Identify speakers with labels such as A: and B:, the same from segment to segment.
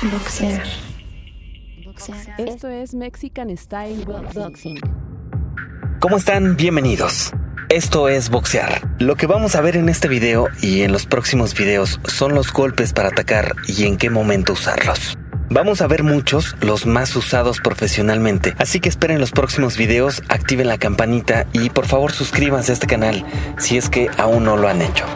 A: Boxear.
B: Esto es Mexican Style Boxing.
C: ¿Cómo están? Bienvenidos. Esto es boxear. Lo que vamos a ver en este video y en los próximos videos son los golpes para atacar y en qué momento usarlos. Vamos a ver muchos, los más usados profesionalmente, así que esperen los próximos videos, activen la campanita y por favor suscríbanse a este canal si es que aún no lo han hecho.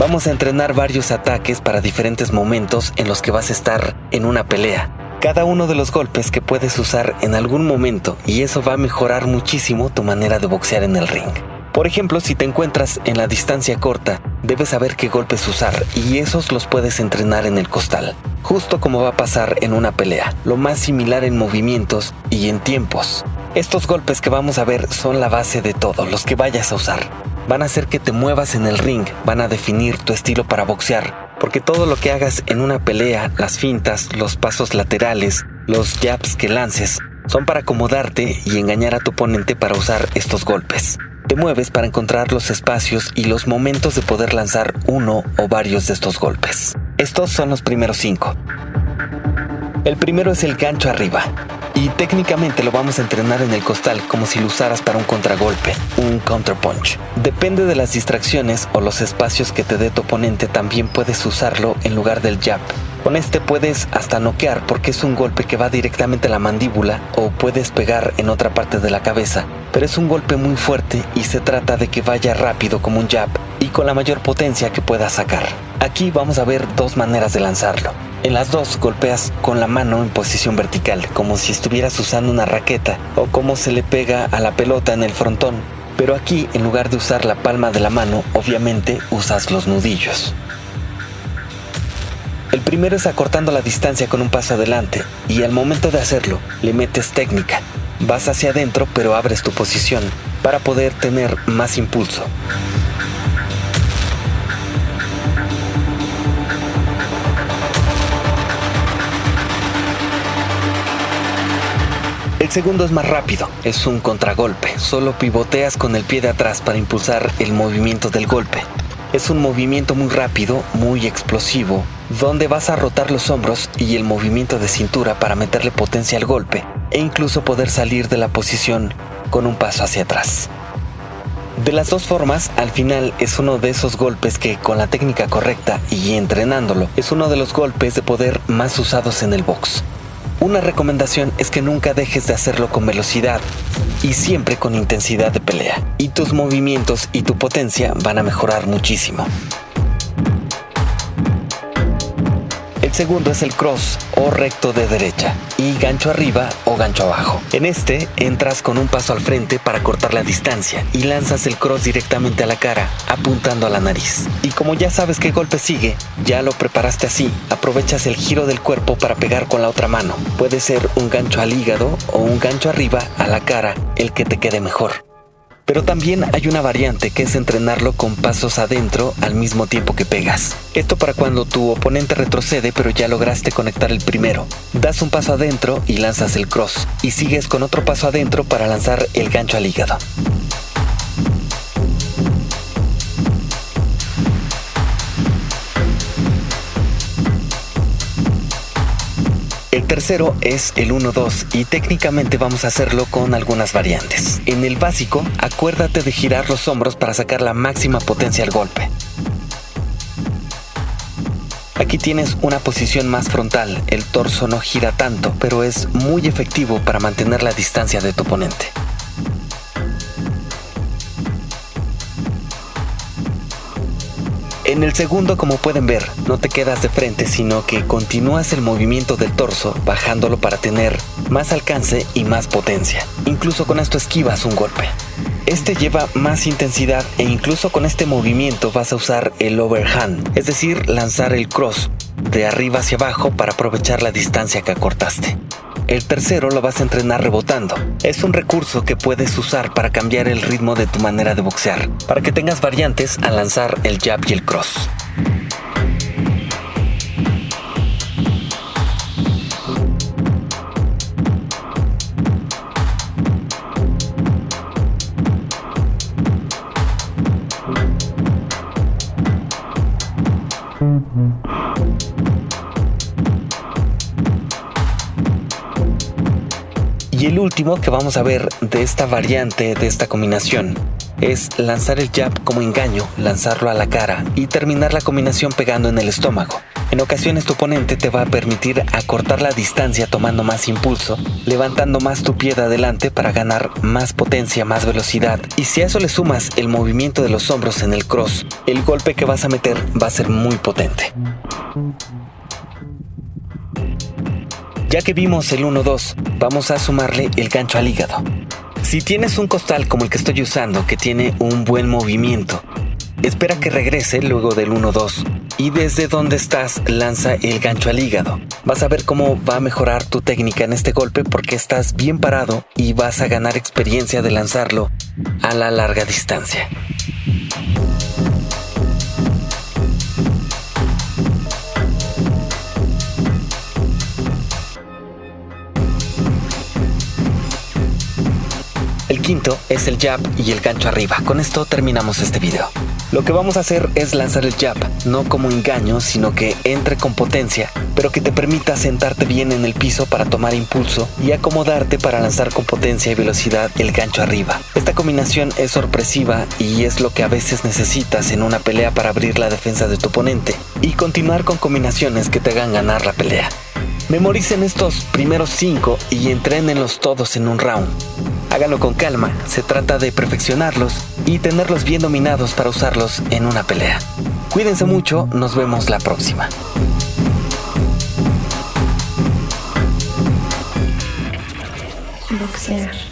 C: Vamos a entrenar varios ataques para diferentes momentos en los que vas a estar en una pelea. Cada uno de los golpes que puedes usar en algún momento y eso va a mejorar muchísimo tu manera de boxear en el ring. Por ejemplo, si te encuentras en la distancia corta, debes saber qué golpes usar y esos los puedes entrenar en el costal, justo como va a pasar en una pelea, lo más similar en movimientos y en tiempos. Estos golpes que vamos a ver son la base de todo, los que vayas a usar van a hacer que te muevas en el ring, van a definir tu estilo para boxear, porque todo lo que hagas en una pelea, las fintas, los pasos laterales, los jabs que lances, son para acomodarte y engañar a tu oponente para usar estos golpes. Te mueves para encontrar los espacios y los momentos de poder lanzar uno o varios de estos golpes. Estos son los primeros cinco. El primero es el gancho arriba y técnicamente lo vamos a entrenar en el costal como si lo usaras para un contragolpe, un counterpunch. Depende de las distracciones o los espacios que te dé tu oponente, también puedes usarlo en lugar del jab. Con este puedes hasta noquear porque es un golpe que va directamente a la mandíbula o puedes pegar en otra parte de la cabeza, pero es un golpe muy fuerte y se trata de que vaya rápido como un jab y con la mayor potencia que puedas sacar. Aquí vamos a ver dos maneras de lanzarlo. En las dos golpeas con la mano en posición vertical, como si estuvieras usando una raqueta o como se le pega a la pelota en el frontón. Pero aquí, en lugar de usar la palma de la mano, obviamente usas los nudillos. El primero es acortando la distancia con un paso adelante y al momento de hacerlo le metes técnica. Vas hacia adentro pero abres tu posición para poder tener más impulso. El segundo es más rápido, es un contragolpe, solo pivoteas con el pie de atrás para impulsar el movimiento del golpe. Es un movimiento muy rápido, muy explosivo, donde vas a rotar los hombros y el movimiento de cintura para meterle potencia al golpe e incluso poder salir de la posición con un paso hacia atrás. De las dos formas, al final es uno de esos golpes que con la técnica correcta y entrenándolo es uno de los golpes de poder más usados en el box. Una recomendación es que nunca dejes de hacerlo con velocidad y siempre con intensidad de pelea. Y tus movimientos y tu potencia van a mejorar muchísimo. Segundo es el cross o recto de derecha y gancho arriba o gancho abajo. En este entras con un paso al frente para cortar la distancia y lanzas el cross directamente a la cara, apuntando a la nariz. Y como ya sabes qué golpe sigue, ya lo preparaste así, aprovechas el giro del cuerpo para pegar con la otra mano. Puede ser un gancho al hígado o un gancho arriba a la cara, el que te quede mejor. Pero también hay una variante que es entrenarlo con pasos adentro al mismo tiempo que pegas. Esto para cuando tu oponente retrocede pero ya lograste conectar el primero. Das un paso adentro y lanzas el cross. Y sigues con otro paso adentro para lanzar el gancho al hígado. El tercero es el 1-2 y técnicamente vamos a hacerlo con algunas variantes. En el básico, acuérdate de girar los hombros para sacar la máxima potencia al golpe. Aquí tienes una posición más frontal, el torso no gira tanto, pero es muy efectivo para mantener la distancia de tu oponente. En el segundo, como pueden ver, no te quedas de frente, sino que continúas el movimiento del torso, bajándolo para tener más alcance y más potencia. Incluso con esto esquivas un golpe. Este lleva más intensidad e incluso con este movimiento vas a usar el overhand, es decir, lanzar el cross de arriba hacia abajo para aprovechar la distancia que acortaste. El tercero lo vas a entrenar rebotando. Es un recurso que puedes usar para cambiar el ritmo de tu manera de boxear, para que tengas variantes al lanzar el jab y el cross. El último que vamos a ver de esta variante, de esta combinación, es lanzar el jab como engaño, lanzarlo a la cara y terminar la combinación pegando en el estómago. En ocasiones tu oponente te va a permitir acortar la distancia tomando más impulso, levantando más tu pie de adelante para ganar más potencia, más velocidad. Y si a eso le sumas el movimiento de los hombros en el cross, el golpe que vas a meter va a ser muy potente. Ya que vimos el 1-2, vamos a sumarle el gancho al hígado. Si tienes un costal como el que estoy usando que tiene un buen movimiento, espera que regrese luego del 1-2 y desde donde estás lanza el gancho al hígado. Vas a ver cómo va a mejorar tu técnica en este golpe porque estás bien parado y vas a ganar experiencia de lanzarlo a la larga distancia. Quinto es el jab y el gancho arriba. Con esto terminamos este video. Lo que vamos a hacer es lanzar el jab, no como engaño, sino que entre con potencia, pero que te permita sentarte bien en el piso para tomar impulso y acomodarte para lanzar con potencia y velocidad el gancho arriba. Esta combinación es sorpresiva y es lo que a veces necesitas en una pelea para abrir la defensa de tu oponente y continuar con combinaciones que te hagan ganar la pelea. Memoricen estos primeros cinco y entrenenlos todos en un round. Háganlo con calma, se trata de perfeccionarlos y tenerlos bien dominados para usarlos en una pelea. Cuídense mucho, nos vemos la próxima.
A: Boxear.